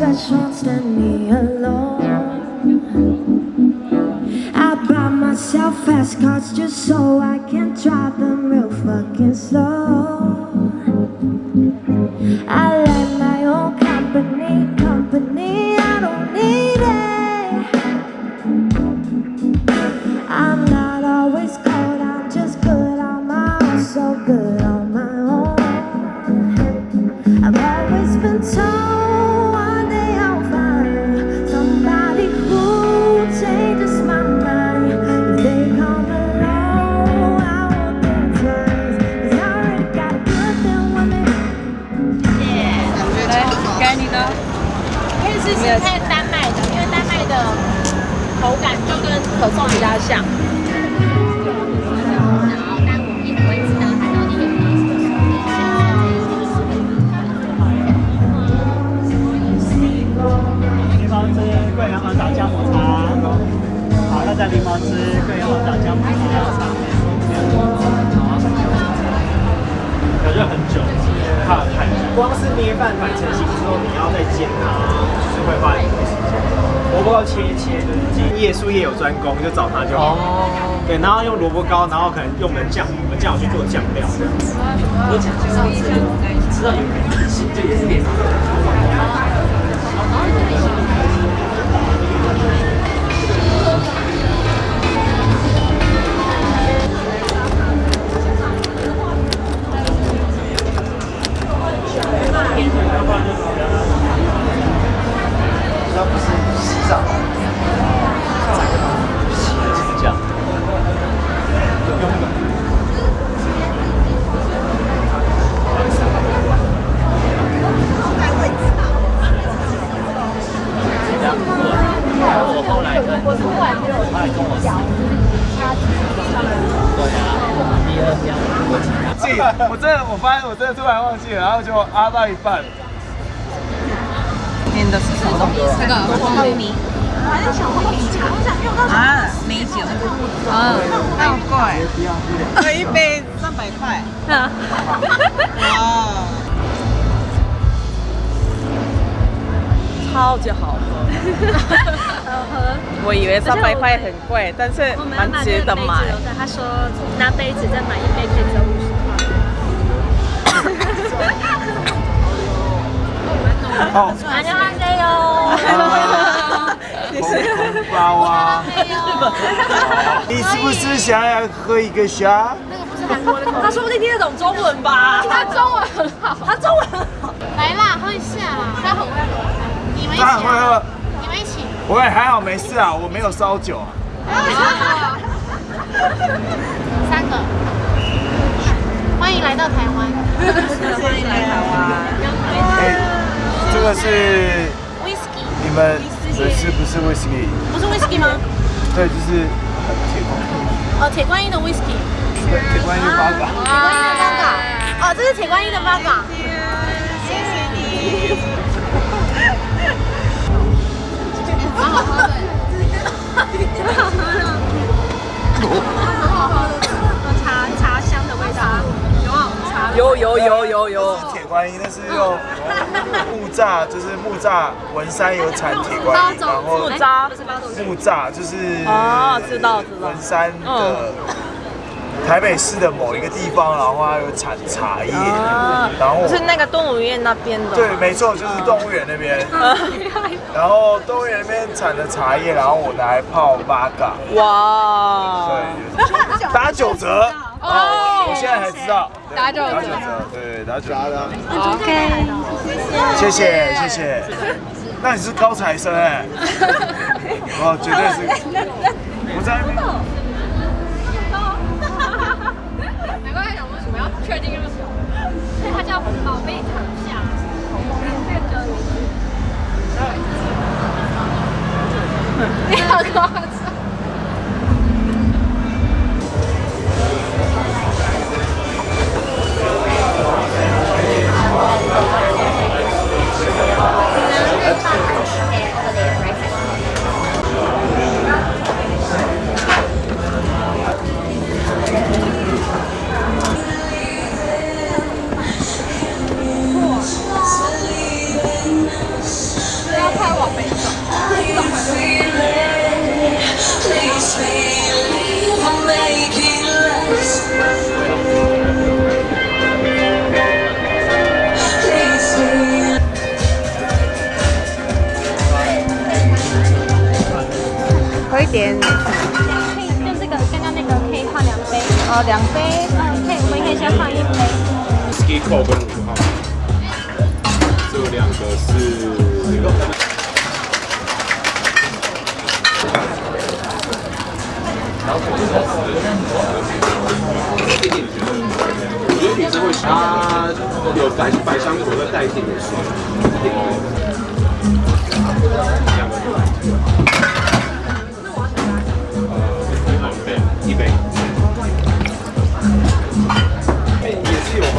special day. 不高呢。贵，但是蛮值得买。他说拿杯子再买一杯可以折五十哦，块。안녕하세요。你是红包啊？你是不是想要喝一个虾？他说不定听得懂中文吧？他中文很好，他中文很好。来啦，喝一下啦。他很会喝。你们一起当然会喝。你们一起。我也还好，没事啊，我没有烧酒啊。 三个。欢迎来到台湾。欢迎来台湾。哎，这个是 Whisky。你们这是不是 whisky？不是 Whisky 吗？对，就是铁观哦，铁观音的 Whisky。铁观音八嘎。铁观音的八嘎。哦，这是铁观音的八嘎。谢谢你。蛮好喝的。很好喝的，茶茶香的味道。有啊，茶。有有有有有。是铁观音，那是用木栅，就是木栅文山有产铁观音，然后木栅。木栅就是哦，知道知道。文山的台北市的某一个地方，然后它有产茶叶，然后是那个动物园那边的。对，没错，就是动物园那边。然后动物园那边产的茶叶，然后我拿来泡八嘎。哇。对，打九折。哦，我现在才知道。打九折。打九折，对，打九折。OK。谢谢谢谢。那你是高材生哎。哦，绝对是。我在宝贝躺下感谢各位你好高 杯，哦，两杯。嗯，可以，我们可以先放一杯。Ski c o 跟五号，这两个是。我觉得女生会喜它有百百香果再带一点点酸，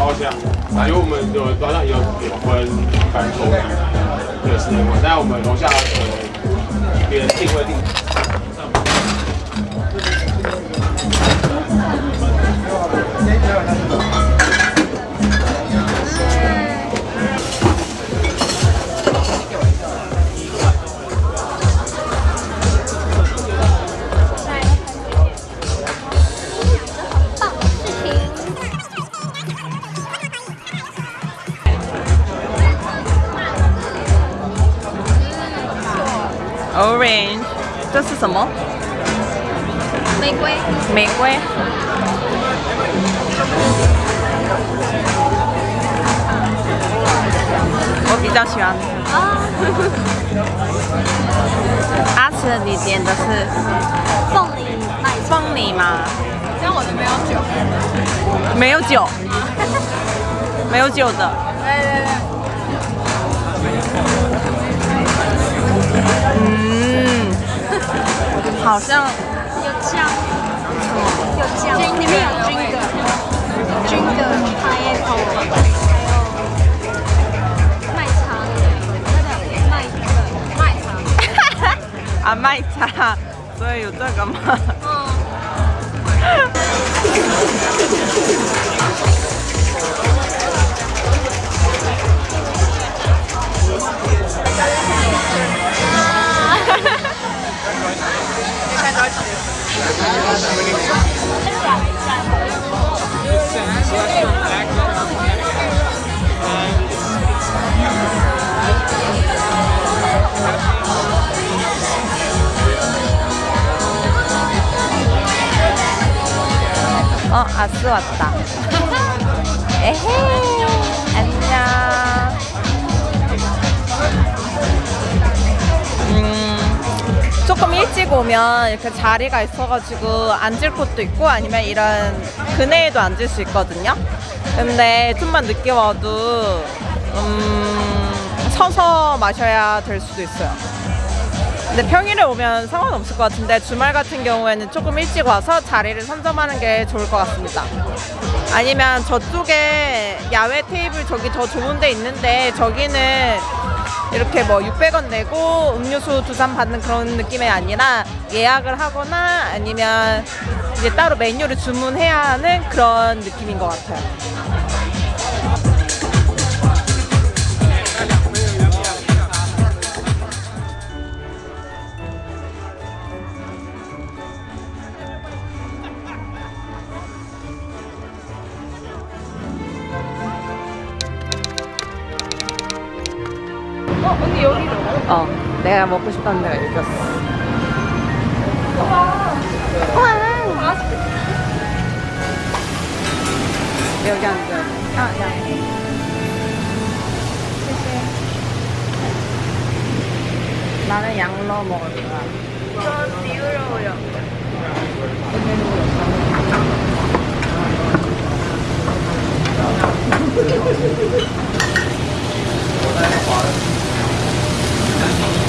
包厢啊因为我们有楼上有有分番茄味对是的但我们楼下呃别人定位定卖茶，所以有这个吗？哈哈哈哈哈！现在多少？ 어, 아스 왔다. 에헤, 안녕. 음, 조금 일찍 오면 이렇게 자리가 있어가지고 앉을 곳도 있고 아니면 이런 그네에도 앉을 수 있거든요. 근데 좀만 늦게 와도 음, 서서 마셔야 될 수도 있어요. 근데 평일에 오면 상관없을 것 같은데 주말 같은 경우에는 조금 일찍 와서 자리를 선점하는 게 좋을 것 같습니다. 아니면 저쪽에 야외 테이블 저기 더 좋은 데 있는데 저기는 이렇게 뭐 600원 내고 음료수 두 잔 받는 그런 느낌이 아니라 예약을 하거나 아니면 이제 따로 메뉴를 주문해야 하는 그런 느낌인 것 같아요. 내가 먹고 싶다는 데가 여기였어. 여기 앉아. 아, 야. 나는 양러 먹을 거야. 저 비우러요.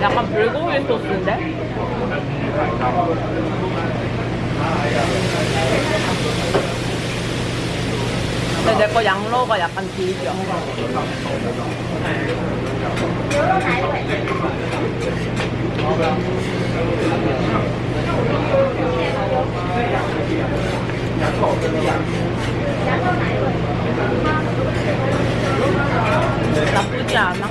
약간 불고기 소스인데? 근데 내 거 양로가 약간 질겨. 나쁘지 않아.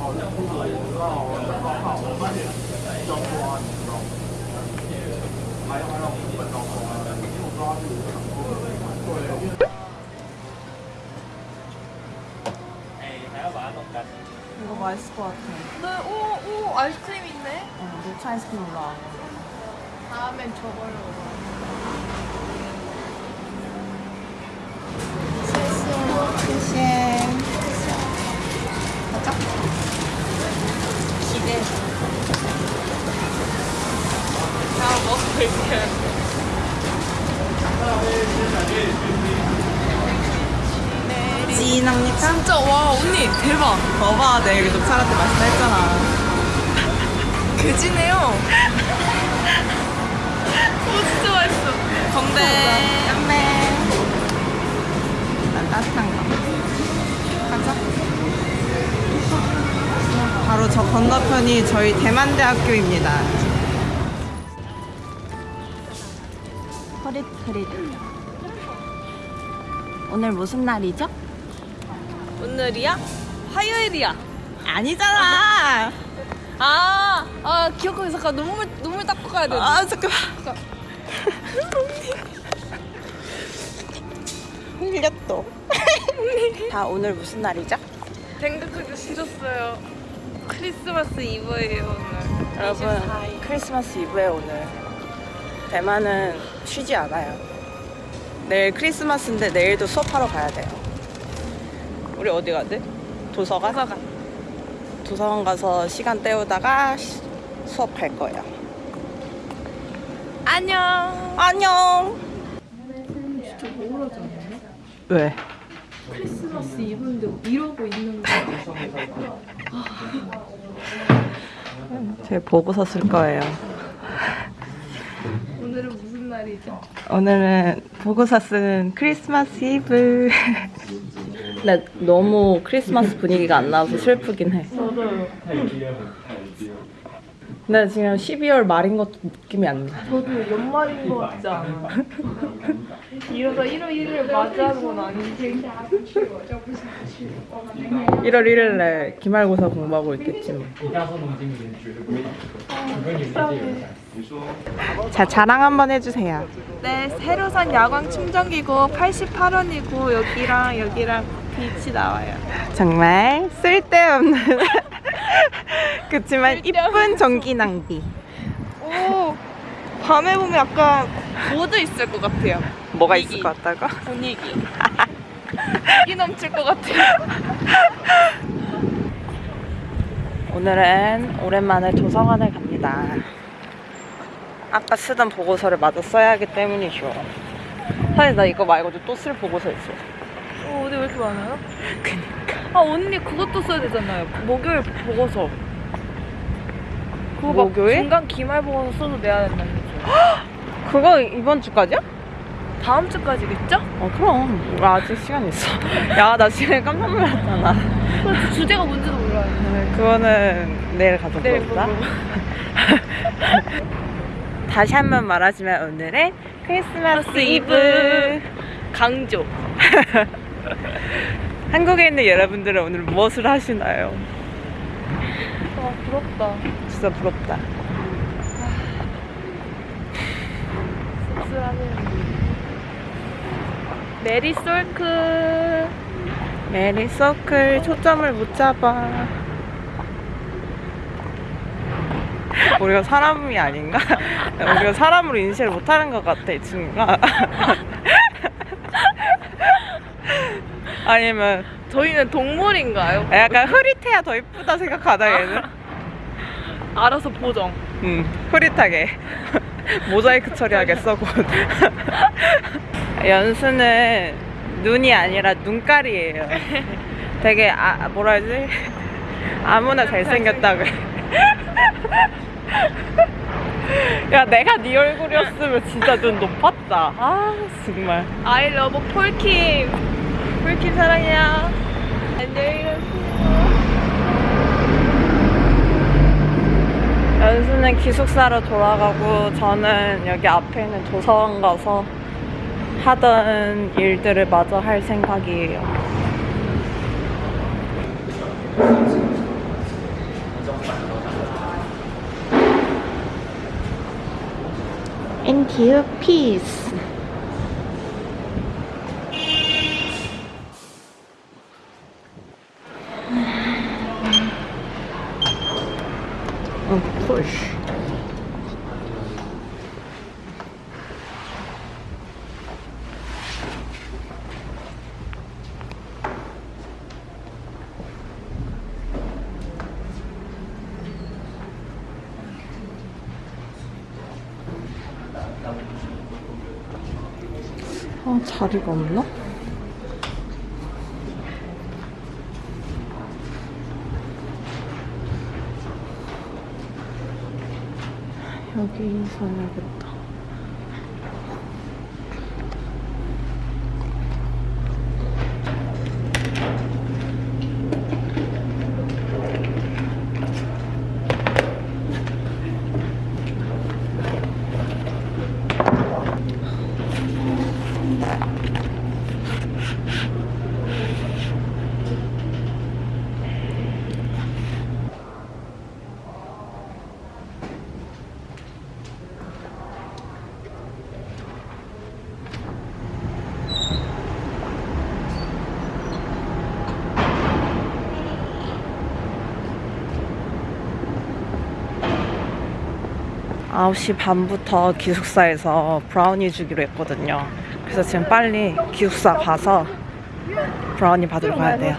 哦，那可以，然后烧烤、椒盐、还有我们这边的红烧。 이거 맛있을 것 같아. 네, 오, 오, 아이스크림 있네. 어, 녹차 아이스크림 올라와. 다음엔 저걸로 먹어. 진합니까? 진짜 와 언니 대박. 봐봐, 내가 여기 녹차 라떼 맛있다 했잖아. 그지네요. 오 진짜 맛있어. 건배. 건배. 난 따뜻한 거. 가자. 바로 저 건너편이 저희 대만대학교입니다. 허릿허릿. 오늘 무슨 날이죠? 오늘이야? 화요일이야. 아니잖아. 아, 아 기억하기 잠깐 눈물 눈물 닦고 가야 돼. 아 잠깐만. 흘렸어. 다 오늘 무슨 날이죠? 생각하기 싫었어요. 크리스마스 이브예요 오늘. 여러분 24일. 크리스마스 이브에 오늘 대만은 쉬지 않아요. 내일 크리스마스인데 내일도 수업하러 가야 돼요. 우리 어디 가지? 도서관? 도서관. 도서관 가서 시간 때우다가 시- 수업 갈 거예요. 안녕. 안녕. 왜? 크리스마스 이브인데 이러고 있는 거. 제 보고서 쓸 거예요. 오늘은 무슨 날이죠? 오늘은 보고서 쓴 크리스마스 이브. 근데 너무 크리스마스 분위기가 안 나와서 슬프긴 해. 저도요. 근데 지금 12월 말인 것도 느낌이 안 나. 저도 연말인 거 같지 않아? 이러다 1월 1일 맞이하는 건 아닌데. 1월 1일 날 기말고사 공부하고 있겠지 뭐. 자, 자랑 한번 해주세요. 네, 새로 산 야광 충전기고 88원이고 여기랑 여기랑 빛이 나와요. 정말 쓸데없는 그치만 이쁜 전기 낭비. 오, 밤에 보면 약간 모드 있을 것 같아요. 뭐가 분위기. 있을 것 같다고? 분위기. 이 넘칠 것 같아요. 오늘은 오랜만에 도서관을 갑니다. 아까 쓰던 보고서를 마저 써야 하기 때문이죠. 사실 나 이거 말고도 또 쓸 보고서 있어. 어, 어디 왜 이렇게 많아요? 그니까. 아, 언니 그것도 써야 되잖아요. 목요일 보고서. 그거 막 목요일? 중간 기말 보고서 써서 내야 된다는 거죠. 그거 이번 주까지야? 다음 주까지겠죠? 어 그럼 우리 아직 시간 있어. 야 나 지금 깜짝 놀랐잖아. 그 주제가 뭔지도 몰라요. 네, 그거는 내일 가서 내일 물어보자. 보고. 다시 한 번 말하지만 오늘은 크리스마스. 이브. 강조. 한국에 있는 여러분들은 오늘 무엇을 하시나요? 와 부럽다. 진짜 부럽다. 씁쓸하네요. 메리 솔크. 메리 서클 초점을 못 잡아. 우리가 사람이 아닌가? 우리가 사람으로 인식을 못하는 것 같아 이 친구가. 아니면 저희는 동물인가요? 약간 흐릿해야 더 이쁘다 생각하다 얘는. 알아서 보정. 음, 흐릿하게 모자이크 처리하겠어 곧. 연수는 눈이 아니라 눈깔이에요. 되게 아 뭐라 해야지 아무나 잘생겼다 그래. 야 내가 네 얼굴이었으면 진짜 눈 높았다. 아 정말. I love 폴킴. 폴킴 사랑해요. 안녕히 가세요. 연수는 기숙사로 돌아가고 저는 여기 앞에 있는 도서관 가서 하던 일들을 마저 할 생각이에요. And here, peace. 아, 자리가 없나? 여기서 해야겠다. 아홉 시 반부터 기숙사에서 브라우니 주기로 했거든요. 그래서 지금 빨리 기숙사 가서 브라우니 받으러 가야 돼요.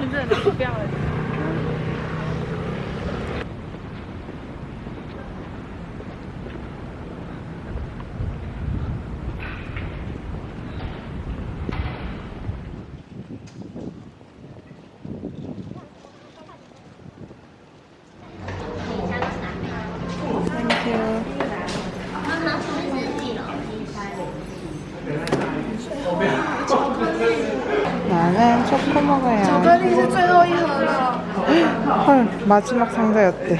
마지막 상자였대.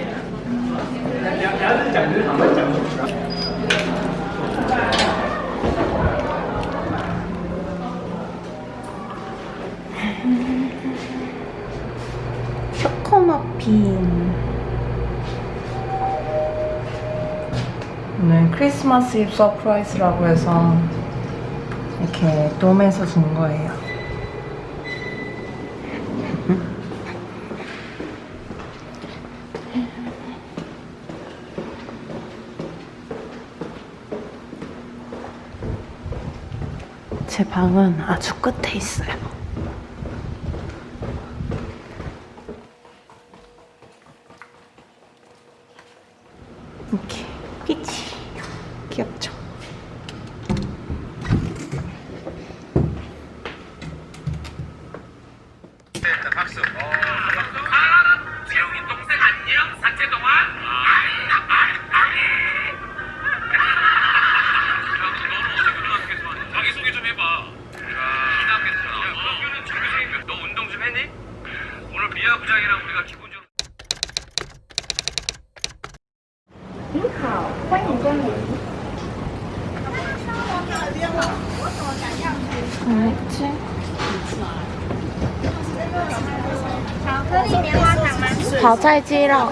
초코머핀. 오늘 크리스마스 입 서프라이즈라고 해서 이렇게 돔에서 준 거예요. 제 방은 아주 끝에 있어요. 炒菜鸡肉，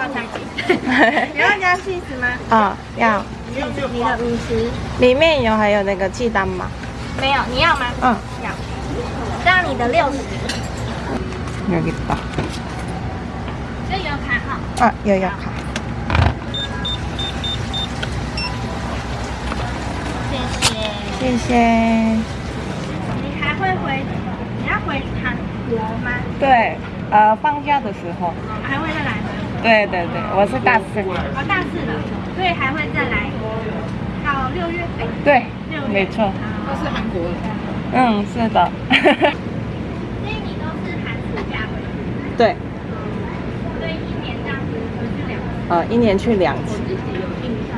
你要加杏子吗？啊，要。你用你的五十，里面有还有那个鸡蛋吗？没有，你要吗？嗯，要。这样你的六十。没有卡。这有卡号。啊，有有卡。谢谢。谢谢。你还会回？你要回韩国吗？对，呃，放假的时候。还会再来吗？对对对，我是大四。哦，大四了，所以还会再来到六月。哎，对六，月。没错。都是韩国人。嗯，是的。所以你都是寒暑假回去，对，所以一年这样子回去两次，呃，一年去两次。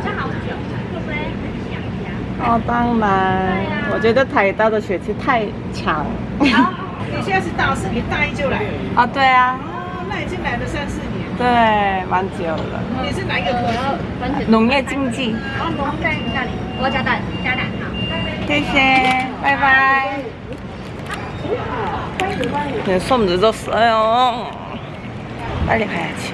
这好久，会不会很想家？哦，当然，我觉得台大的学期太长。你现在是大四，你大一就来了，啊，对啊，哦，那已进来的三四年，对，蛮久了。你是哪个科？农业经济。哦，农那里，我家家长。谢谢，拜拜。你送质都十二哟，哪里拍下去？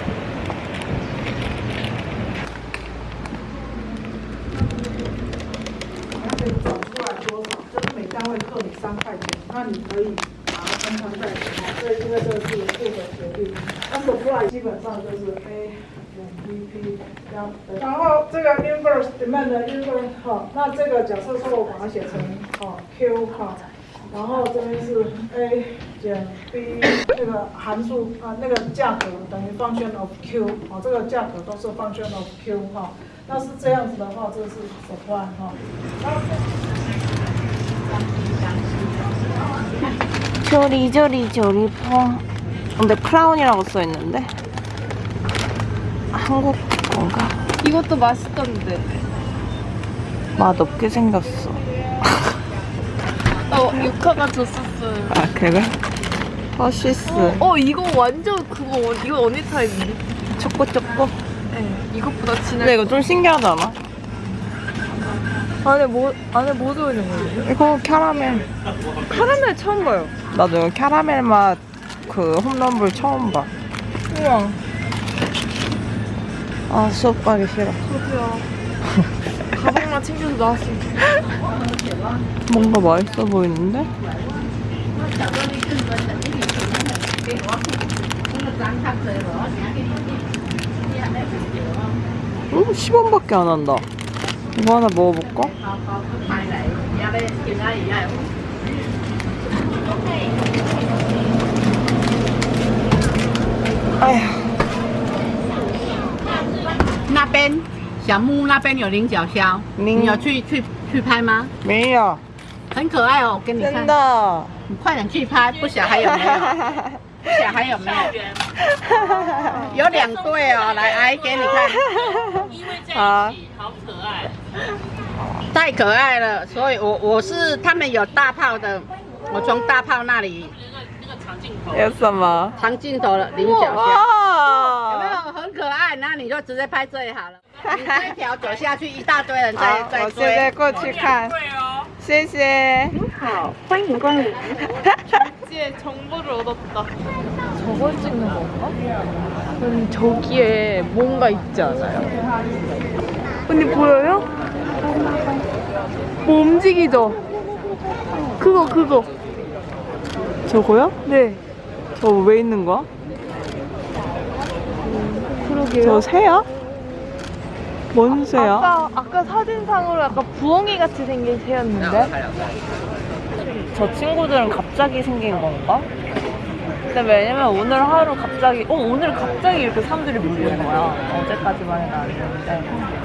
每单位扣你三块钱，那你可以。把它分摊在，所以因为这个是复合协定，那 supply 基本上就是 A 减 BP 这样。然后这个 inverse demand inverse 哈，那这个假设说我把它写成哦 Q 哈，然后这边是 A 减 B 那个函数啊那个价格等于 function of Q 哦，这个价格都是 function of Q 哈。那是这样子的话，这是 supply 哈。 조리 조 리 조리 포. 근데 크라운이라고 써 있는데 한국 건가? 이것도 맛있던데. 맛없게 생겼어. 어, 유카가 줬었어요. 아 그래? 허시스 어, 이거 완전 그거, 언- 이거 언니 타입인데? 초코 초코. 네, 이것보다 진한. 근데 이거 좀 신기하지 않아? 안에 뭐, 안에 뭐 들어있는 거예요? 이거 캐러멜. 카라멜 처음 봐요. 나도 이거 캐러멜 맛 그 홈런볼 처음 봐. 우와. 아 수업 가기 싫어. 저도요. 가방만 챙겨서 나왔어요. 뭔가 맛있어 보이는데? 음, 10원밖에 안 한다. 이거 하나 먹어볼까? 아휴, 那边小木屋那边有菱角鸮，菱你有去去去拍吗？没有，很可爱哦，我给你真看，的。你快点去拍，不晓还有没有？不晓还有没有？有两对哦，来，阿姨给你看，好， 太可爱了，所以我我是他们有大炮的，我从大炮那里有什么？长镜头的菱角鸮。有没哇！有很可爱？那你就直接拍最好了。你这一条走下去，一大堆人在好，在我现在追。过去看。谢谢。이제 정보를 얻었다. 저걸 찍는 건가? 음, 저기에 뭔가 있지 않아요? 언니 보여요? 뭐 움직이죠? 그거 그거. 저거요? 네. 저 왜 있는 거야? 그러게요. 저 새야? 뭔 새야? 아까 아까 사진상으로 약간 부엉이 같이 생긴 새였는데. 저 친구들은 갑자기 생긴 건가? 근데 왜냐면 오늘 하루 갑자기, 어, 오늘 갑자기 이렇게 사람들이 몰리는 거야. 어제까지만 해도 아니었는데.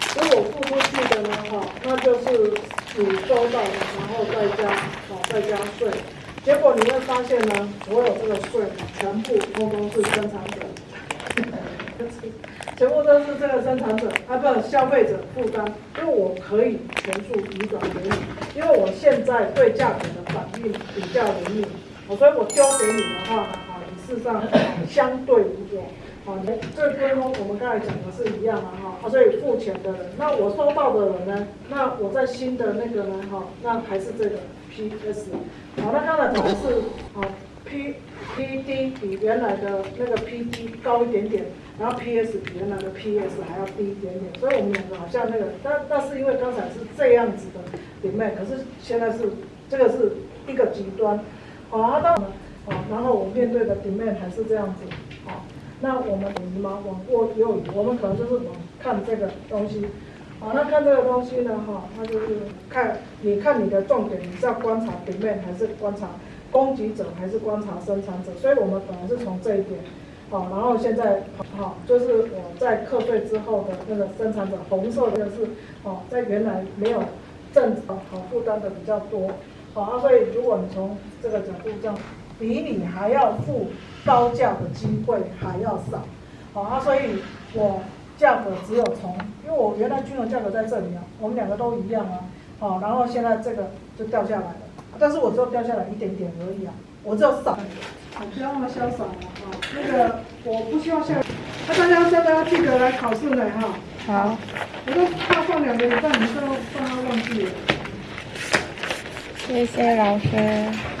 如果付出去的呢，哈，那就是你收到的，然后再加好再加税。结果你会发现呢，所有这个税全部通通是生产者，全部都是这个生产者啊，不消费者负担，因为我可以全数移转给你，因为我现在对价格的反应比较灵敏，哦所以我丢给你的话呢，啊，你事实上相对于我。啊，你这跟我们刚才讲的是一样的哈，啊，所以付钱的人，那我收到的人呢，那我在新的那个呢，哈，那还是这个 PS，好，那刚才讲的是啊 P P D 比原来的那个 P D 高一点点，然后 P S 比原来的 P S 还要低一点点，所以我们两个好像那个，但但是因为刚才是这样子的 demand，可是现在是这个是一个极端，好，啊，到啊，然后我面对的 demand 还是这样子，好。那我们等于吗？往过右移，我们可能就是往看这个东西，好，那看这个东西呢，哈，那就是看，你看你的重点，你是要观察平面还是观察供给者还是观察生产者？所以我们本来是从这一点，好，然后现在好，就是我在课税之后的那个生产者，红色的是，哦，在原来没有正好负担的比较多，好啊，所以如果你从这个角度这样，比你还要付。高价的机会还要少，好啊，所以我价格只有从，因为我原来均衡价格在这里啊，我们两个都一样啊，好，然后现在这个就掉下来了，但是我只有掉下来一点点而已啊，我只有少，我，不要那么潇洒了啊，那个我不希望下，那大家大家记得来考试呢哈，好，我都怕放两个礼拜，你都放他忘记了，谢谢老师。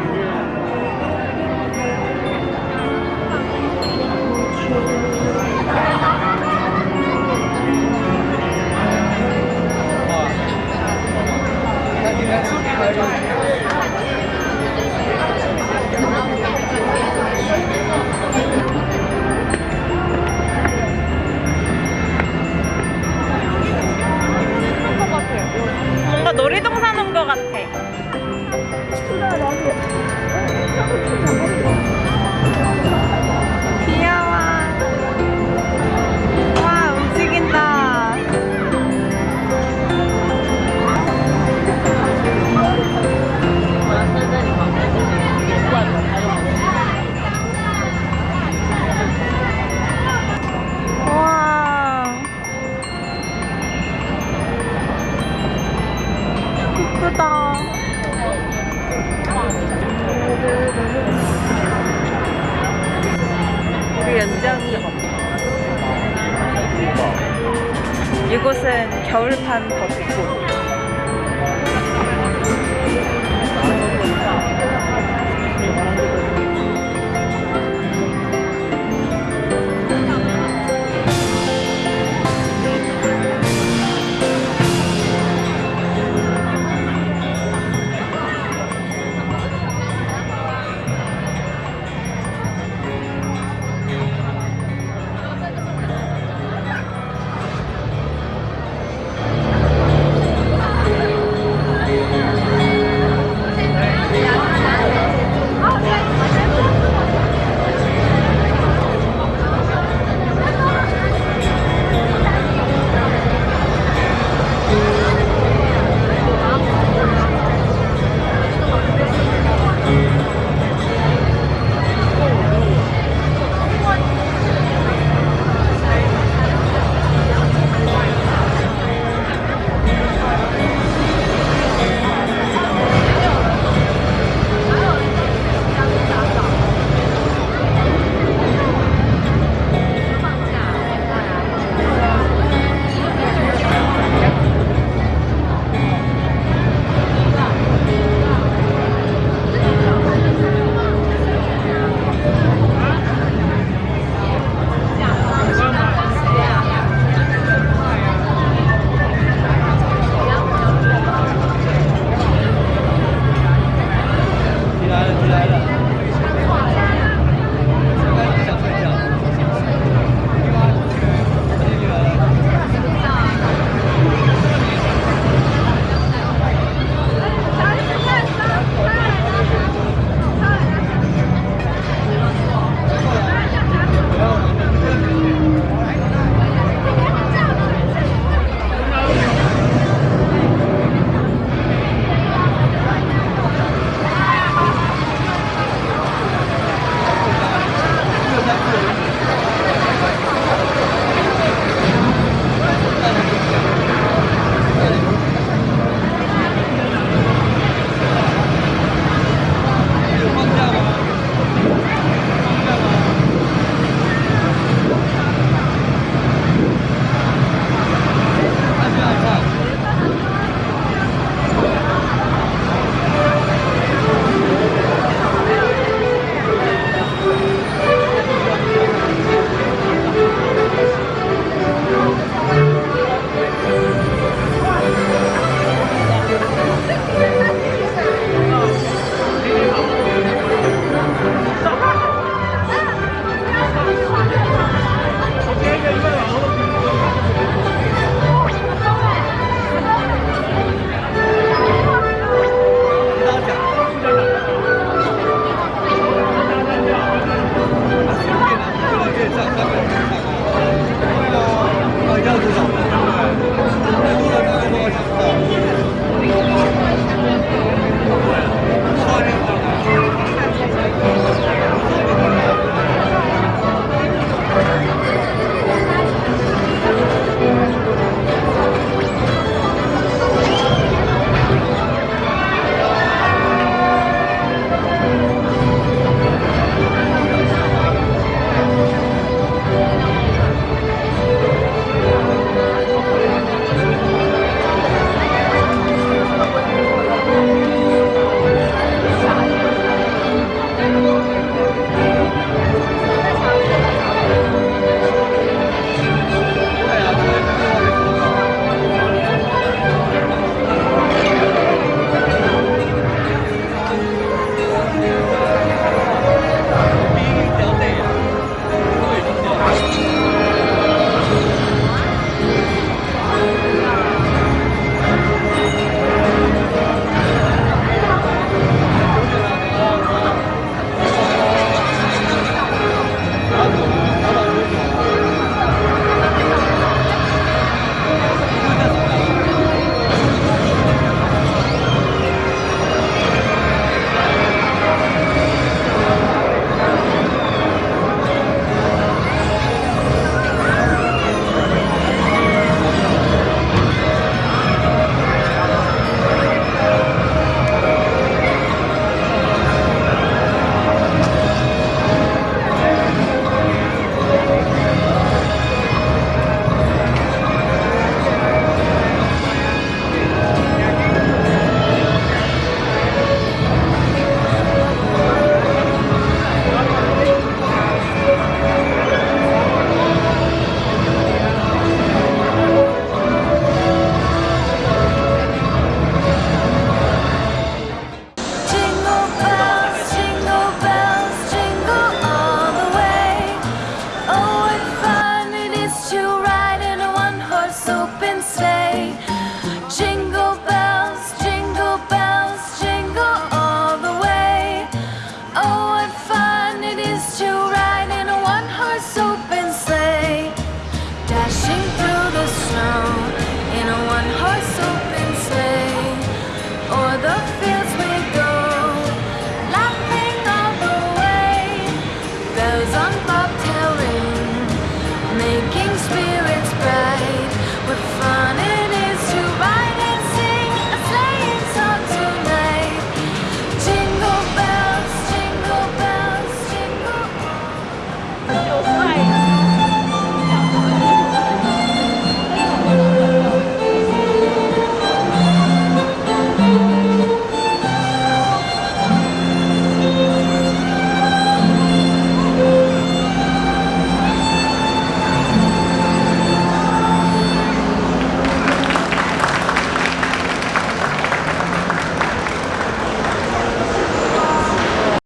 뭔가 놀이동산 온 것 같아. 이곳은 겨울판 버스고